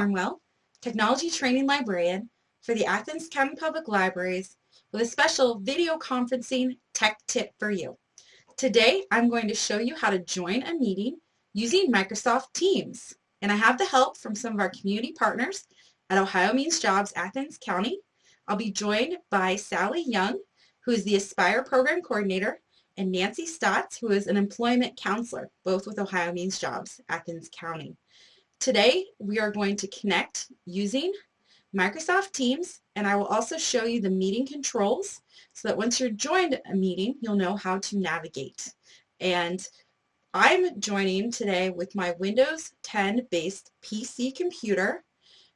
Cornwell, Technology Training Librarian for the Athens County Public Libraries with a special video conferencing tech tip for you. Today I'm going to show you how to join a meeting using Microsoft Teams. And I have the help from some of our community partners at Ohio Means Jobs Athens County. I'll be joined by Sally Young, who is the Aspire Program Coordinator, and Nancy Stotts, who is an employment counselor, both with Ohio Means Jobs, Athens County. Today, we are going to connect using Microsoft Teams, and I will also show you the meeting controls so that once you're joined a meeting, you'll know how to navigate. And I'm joining today with my Windows 10 based PC computer.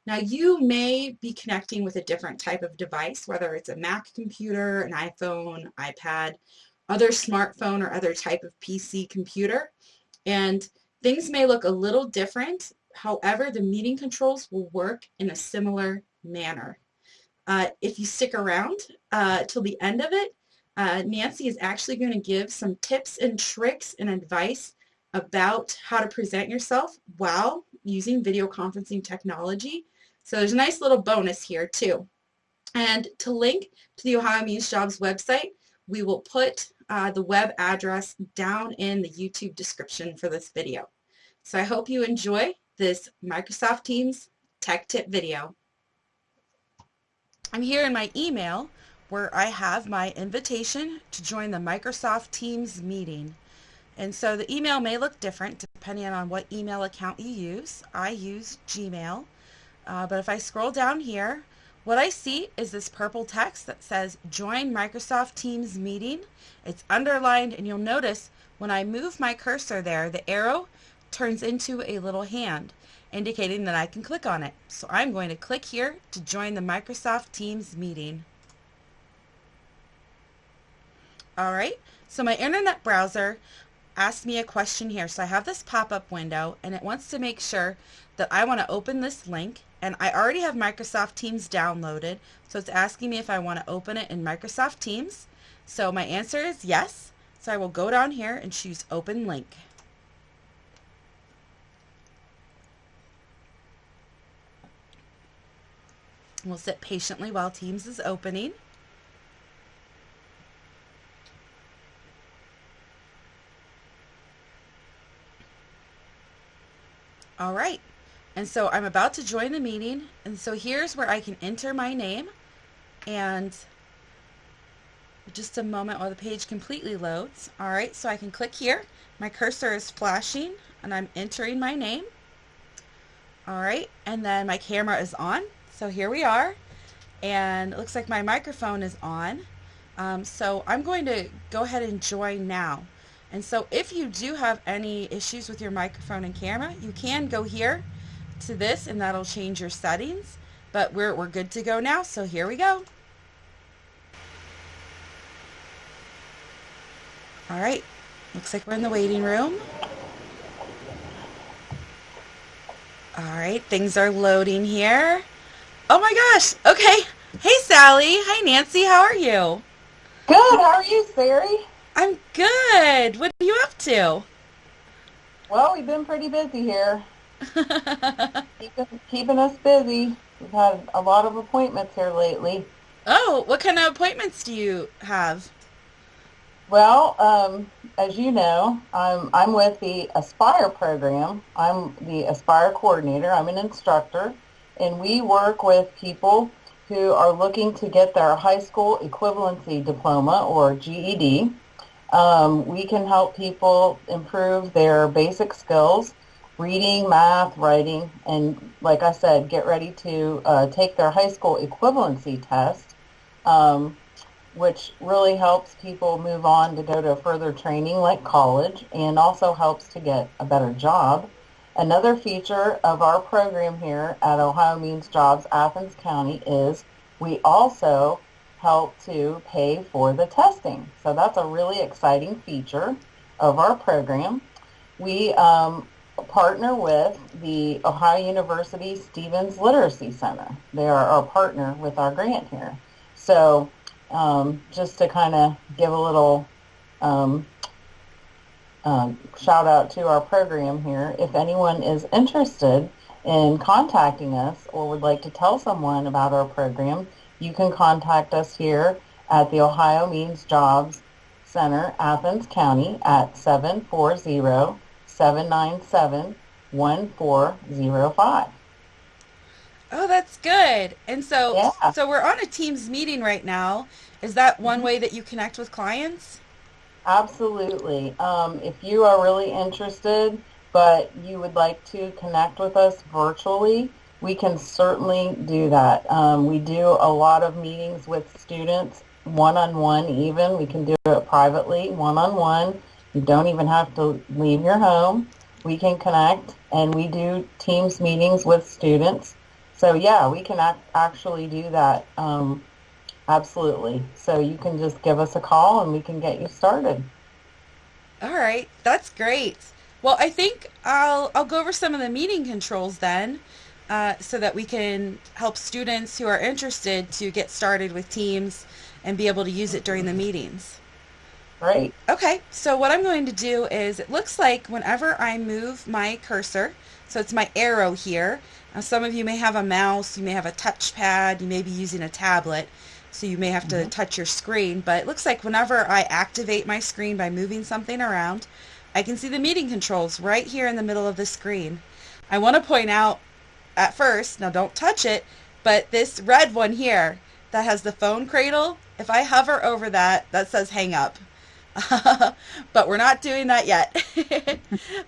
Now you may be connecting with a different type of device, whether it's a Mac computer, an iPhone, iPad, other smartphone or other type of PC computer. And things may look a little different However, the meeting controls will work in a similar manner. Uh, if you stick around uh, till the end of it, uh, Nancy is actually going to give some tips and tricks and advice about how to present yourself while using video conferencing technology. So there's a nice little bonus here too. And to link to the Ohio Means Jobs website, we will put uh, the web address down in the YouTube description for this video. So I hope you enjoy this Microsoft Teams tech tip video. I'm here in my email where I have my invitation to join the Microsoft Teams meeting. And so the email may look different depending on what email account you use. I use Gmail. Uh, but if I scroll down here, what I see is this purple text that says Join Microsoft Teams Meeting. It's underlined and you'll notice when I move my cursor there, the arrow turns into a little hand indicating that I can click on it. So I'm going to click here to join the Microsoft Teams meeting. Alright, so my internet browser asked me a question here. So I have this pop-up window and it wants to make sure that I want to open this link and I already have Microsoft Teams downloaded so it's asking me if I want to open it in Microsoft Teams. So my answer is yes. So I will go down here and choose open link. We'll sit patiently while Teams is opening. All right, and so I'm about to join the meeting, and so here's where I can enter my name, and just a moment while the page completely loads. All right, so I can click here. My cursor is flashing, and I'm entering my name. All right, and then my camera is on. So here we are, and it looks like my microphone is on. Um, so I'm going to go ahead and join now. And so if you do have any issues with your microphone and camera, you can go here to this and that'll change your settings. But we're, we're good to go now, so here we go. All right, looks like we're in the waiting room. All right, things are loading here. Oh my gosh. Okay. Hey, Sally. Hi, Nancy. How are you? Good. How are you, Sari? I'm good. What are you up to? Well, we've been pretty busy here. keeping, keeping us busy. We've had a lot of appointments here lately. Oh, what kind of appointments do you have? Well, um, as you know, I'm I'm with the Aspire program. I'm the Aspire coordinator. I'm an instructor and we work with people who are looking to get their high school equivalency diploma or GED. Um, we can help people improve their basic skills, reading, math, writing, and like I said, get ready to uh, take their high school equivalency test, um, which really helps people move on to go to further training like college and also helps to get a better job. Another feature of our program here at Ohio Means Jobs Athens County is we also help to pay for the testing. So that's a really exciting feature of our program. We um, partner with the Ohio University Stevens Literacy Center. They are our partner with our grant here. So um, just to kind of give a little um, um, shout out to our program here. If anyone is interested in contacting us or would like to tell someone about our program, you can contact us here at the Ohio Means Jobs Center, Athens County at 740-797-1405. Oh, that's good. And so Yeah. so we're on a Teams meeting right now. Is that one way that you connect with clients? Absolutely. Um, if you are really interested, but you would like to connect with us virtually, we can certainly do that. Um, we do a lot of meetings with students, one-on-one even. We can do it privately, one-on-one. You don't even have to leave your home. We can connect, and we do Teams meetings with students. So yeah, we can ac- actually do that. Um, absolutely. So you can just give us a call, and we can get you started. All right, that's great. Well, I think I'll I'll go over some of the meeting controls then, uh, so that we can help students who are interested to get started with Teams and be able to use it during the meetings. Right. Okay, so what I'm going to do is it looks like whenever I move my cursor, so it's my arrow here. Now, some of you may have a mouse, you may have a touchpad, you may be using a tablet, so you may have to Mhm. touch your screen. But it looks like whenever I activate my screen by moving something around, I can see the meeting controls right here in the middle of the screen. I want to point out at first, now don't touch it, but this red one here that has the phone cradle, if I hover over that, that says hang up. but we're not doing that yet.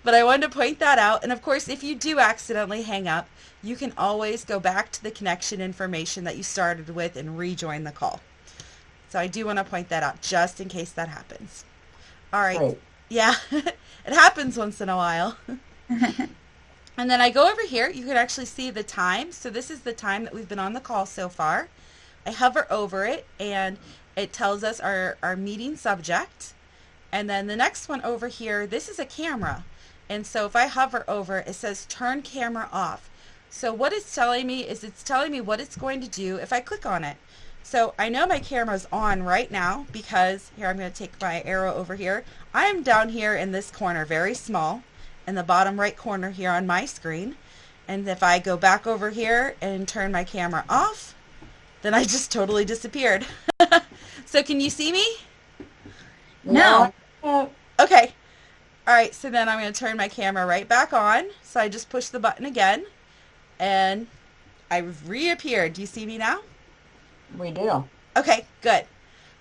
but I wanted to point that out. And of course, if you do accidentally hang up, you can always go back to the connection information that you started with and rejoin the call. So I do want to point that out just in case that happens. All right. Great. Yeah, it happens once in a while. and then I go over here. You can actually see the time. So this is the time that we've been on the call so far. I hover over it and it tells us our, our meeting subject. And then the next one over here, this is a camera. And so if I hover over, it says turn camera off. So what it's telling me is it's telling me what it's going to do if I click on it. So I know my camera's on right now because here I'm going to take my arrow over here. I am down here in this corner, very small, in the bottom right corner here on my screen. And if I go back over here and turn my camera off, then I just totally disappeared. so can you see me? No. No. Okay. All right, so then I'm going to turn my camera right back on. So I just push the button again and I've reappeared. Do you see me now? We do. Okay, good.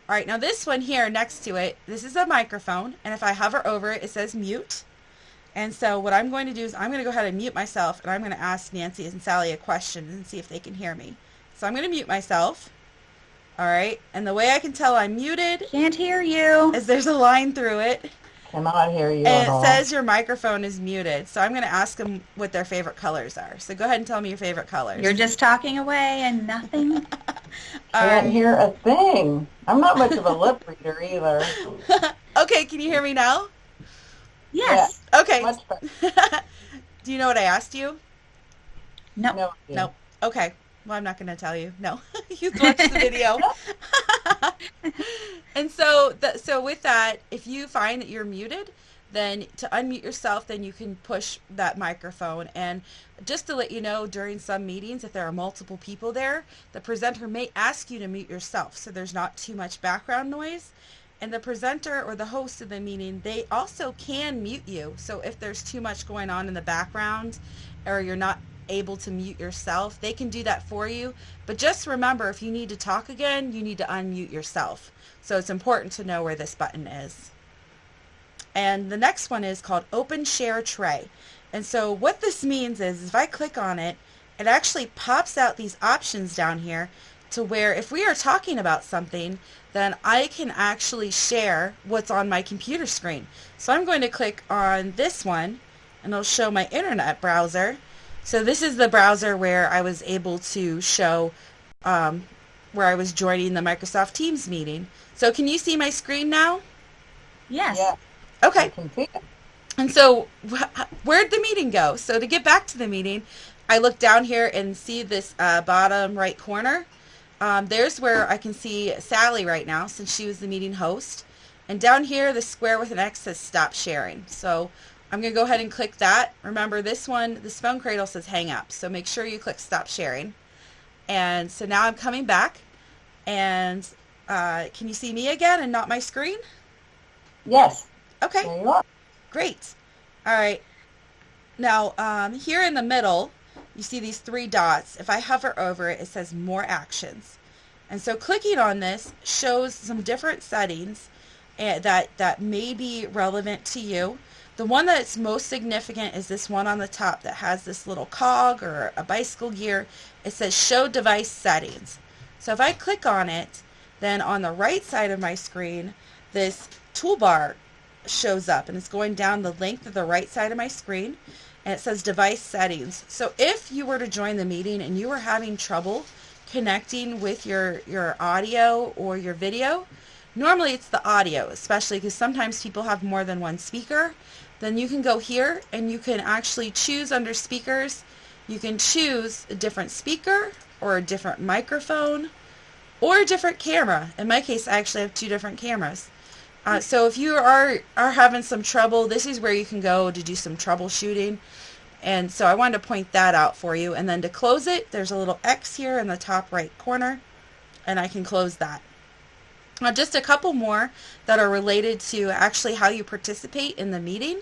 All right, now this one here next to it, this is a microphone, and if I hover over it, it says mute. And so what I'm going to do is I'm going to go ahead and mute myself, and I'm going to ask Nancy and Sally a question and see if they can hear me. So I'm going to mute myself. All right, and the way I can tell I'm muted Can't hear you. is there's a line through it, Cannot hear you and at it all. says your microphone is muted. So I'm going to ask them what their favorite colors are. So go ahead and tell me your favorite colors. You're just talking away and nothing. All Can't right. hear a thing. I'm not much of a lip reader either. okay, can you hear me now? Yes. Okay. Much better. Do you know what I asked you? No. No. idea. Nope. Okay. Well, I'm not going to tell you. No. you watch the video. and so, the, so with that, if you find that you're muted, then to unmute yourself, then you can push that microphone. And just to let you know, during some meetings, if there are multiple people there, the presenter may ask you to mute yourself so there's not too much background noise. And the presenter or the host of the meeting, they also can mute you. So if there's too much going on in the background or you're not able to mute yourself, they can do that for you. But just remember, if you need to talk again, you need to unmute yourself. So it's important to know where this button is. And the next one is called Open Share Tray. And so what this means is if I click on it, it actually pops out these options down here to where if we are talking about something, then I can actually share what's on my computer screen. So I'm going to click on this one and it'll show my internet browser. So this is the browser where I was able to show um, where I was joining the Microsoft Teams meeting. So can you see my screen now? Yes. Yeah, Okay. I can see it. And so wh- where'd the meeting go? So to get back to the meeting, I look down here and see this uh, bottom right corner. Um, there's where I can see Sally right now since she was the meeting host. And down here, the square with an X says stop sharing. So I'm going to go ahead and click that. Remember this one, this phone cradle says hang up. So make sure you click stop sharing. And so now I'm coming back and uh, can you see me again and not my screen? Yes. Okay. There you are. Great. All right. Now, um, here in the middle, you see these three dots. If I hover over it, it says More Actions. And so clicking on this shows some different settings uh, that, that may be relevant to you. The one that's most significant is this one on the top that has this little cog or a bicycle gear. It says Show Device Settings. So if I click on it, then on the right side of my screen, this toolbar shows up and it's going down the length of the right side of my screen and it says device settings. So if you were to join the meeting and you were having trouble connecting with your, your audio or your video, normally it's the audio, especially because sometimes people have more than one speaker, then you can go here and you can actually choose under speakers, you can choose a different speaker or a different microphone or a different camera. In my case, I actually have two different cameras. Uh, so if you are, are having some trouble, this is where you can go to do some troubleshooting. And so I wanted to point that out for you. And then to close it, there's a little X here in the top right corner, and I can close that. Now just a couple more that are related to actually how you participate in the meeting.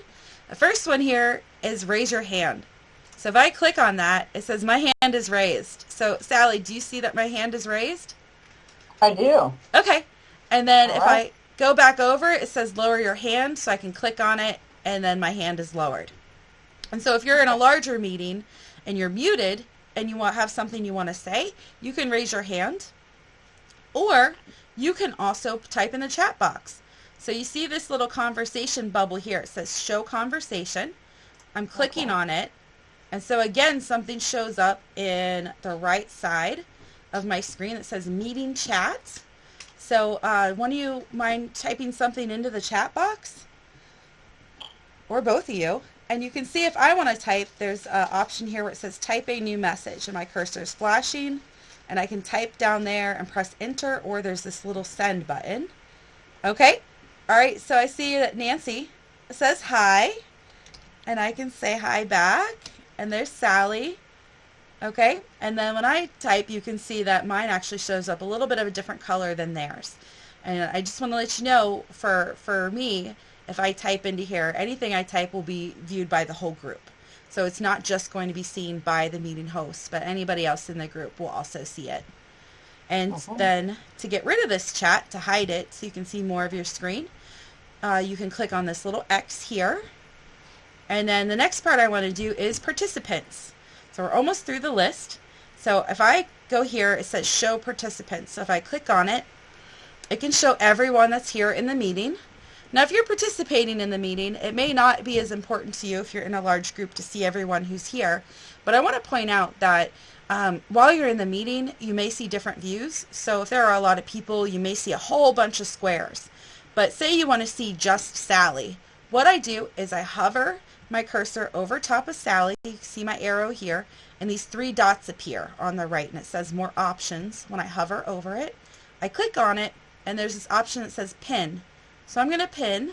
The first one here is raise your hand. So if I click on that, it says my hand is raised. So Sally, do you see that my hand is raised? I do. Okay. And then All if right. I go back over, it says lower your hand, so I can click on it, and then my hand is lowered. And so if you're in a larger meeting and you're muted and you want have something you want to say, you can raise your hand, or you can also type in the chat box. So you see this little conversation bubble here. It says show conversation. I'm clicking Okay. on it. And so again, something shows up in the right side of my screen that says meeting chat. So uh, one of you mind typing something into the chat box? Or both of you. And you can see if I want to type, there's an option here where it says type a new message. And my cursor is flashing. And I can type down there and press enter or there's this little send button. Okay. All right. So I see that Nancy says hi. And I can say hi back. And there's Sally. Okay, and then when I type, you can see that mine actually shows up a little bit of a different color than theirs. And I just want to let you know, for, for me, if I type into here, anything I type will be viewed by the whole group. So it's not just going to be seen by the meeting host, but anybody else in the group will also see it. And Okay. then to get rid of this chat, to hide it so you can see more of your screen, uh, you can click on this little X here. And then the next part I want to do is participants. So we're almost through the list. So if I go here, it says show participants. So if I click on it, it can show everyone that's here in the meeting. Now if you're participating in the meeting, it may not be as important to you if you're in a large group to see everyone who's here. But I want to point out that um, while you're in the meeting, you may see different views. So if there are a lot of people, you may see a whole bunch of squares. But say you want to see just Sally. What I do is I hover my cursor over top of Sally. You can see my arrow here. And these three dots appear on the right. And it says more options when I hover over it. I click on it. And there's this option that says pin. So I'm going to pin.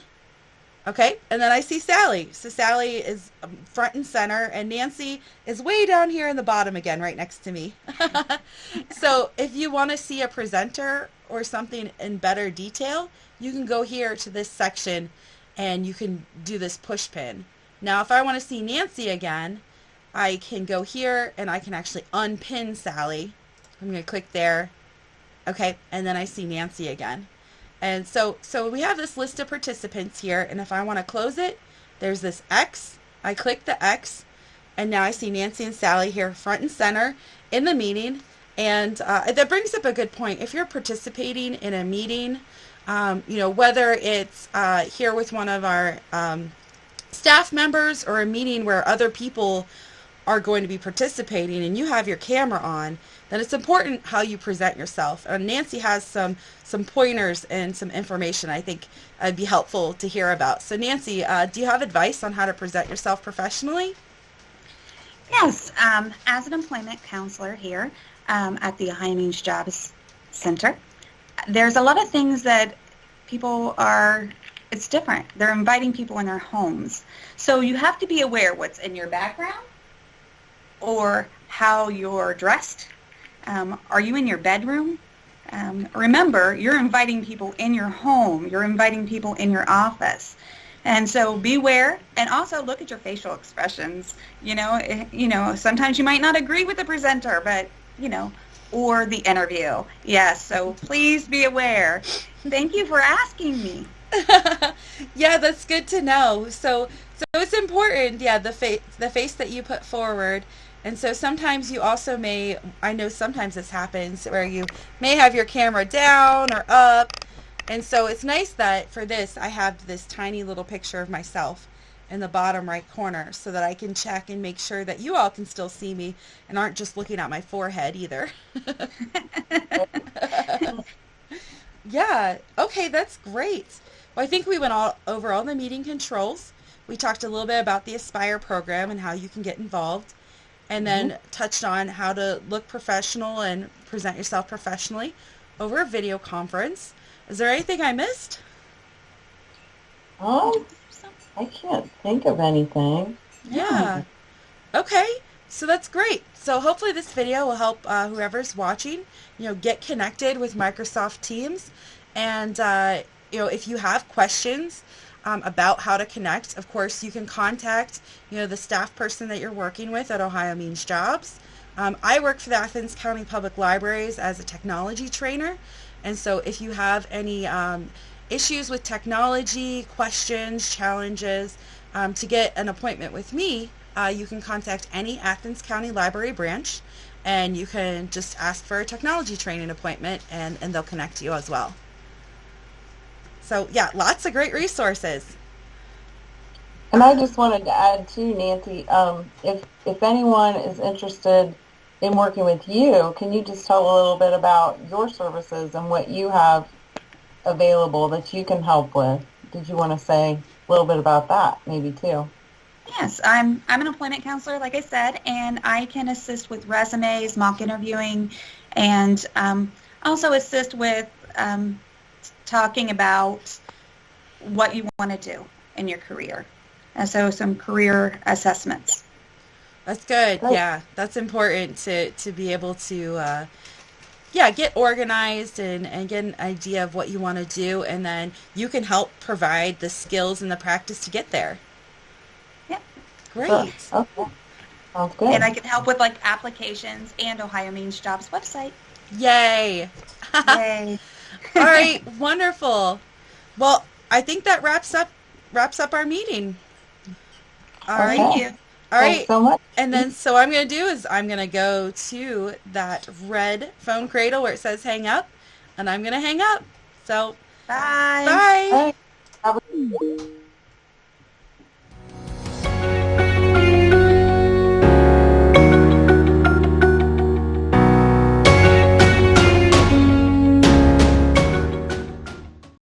Okay, and then I see Sally. So Sally is um, front and center, and Nancy is way down here in the bottom again, right next to me. so if you want to see a presenter or something in better detail, you can go here to this section and you can do this push pin. Now if I want to see Nancy again, I can go here and I can actually unpin Sally. I'm going to click there. Okay, and then I see Nancy again. And so, so we have this list of participants here, and if I want to close it, there's this X. I click the X, and now I see Nancy and Sally here front and center in the meeting. And uh, that brings up a good point. If you're participating in a meeting, um, you know, whether it's uh, here with one of our um, staff members or a meeting where other people are going to be participating and you have your camera on, then it's important how you present yourself. And Nancy has some some pointers and some information I think would be helpful to hear about. So Nancy, uh, do you have advice on how to present yourself professionally? Yes, um, as an employment counselor here um, at the Means Jobs Center, there's a lot of things that people are it's different. They're inviting people in their homes. So you have to be aware what's in your background or how you're dressed. Um, are you in your bedroom? Um, remember, you're inviting people in your home. You're inviting people in your office. And so beware and also look at your facial expressions. You know, eh, you know, sometimes you might not agree with the presenter, but, you know, or the interview. Yes, so please be aware. Thank you for asking me. yeah, that's good to know. So so it's important, yeah, the face the face that you put forward. And so sometimes you also may I know sometimes this happens where you may have your camera down or up. And so it's nice that for this I have this tiny little picture of myself in the bottom right corner so that I can check and make sure that you all can still see me and aren't just looking at my forehead either. yeah, okay, that's great. Well, I think we went all over all the meeting controls. We talked a little bit about the Aspire program and how you can get involved, and then mm-hmm. touched on how to look professional and present yourself professionally over a video conference. Is there anything I missed? Um, I can't think of anything. Yeah. Okay. So that's great. So hopefully this video will help uh, whoever's watching, you know, get connected with Microsoft Teams. And, uh, you know, if you have questions um, about how to connect, of course, you can contact, you know, the staff person that you're working with at Ohio Means Jobs. Um, I work for the Athens County Public Libraries as a technology trainer. And so if you have any um, issues with technology, questions, challenges, um, to get an appointment with me, uh, you can contact any Athens County Library branch and you can just ask for a technology training appointment and, and they'll connect you as well. So yeah, lots of great resources. And I just wanted to add too, Nancy, um, if, if anyone is interested in working with you, can you just tell a little bit about your services and what you have available that you can help with. Did you want to say a little bit about that maybe too? Yes, I'm I'm an employment counselor, like I said, and I can assist with resumes, mock interviewing, and um, also assist with um, talking about what you want to do in your career. And so some career assessments. That's good. Yeah, that's important to, to be able to uh, yeah, get organized and, and get an idea of what you want to do, and then you can help provide the skills and the practice to get there. Yep. Great. Oh, okay. Sounds good. And I can help with like applications and Ohio Means Jobs website. Yay. Yay. All right, wonderful. Well, I think that wraps up wraps up our meeting. All okay. right. Thank you. All right. so much. And then so what I'm going to do is I'm going to go to that red phone cradle where it says hang up and I'm going to hang up. So bye. Bye. bye.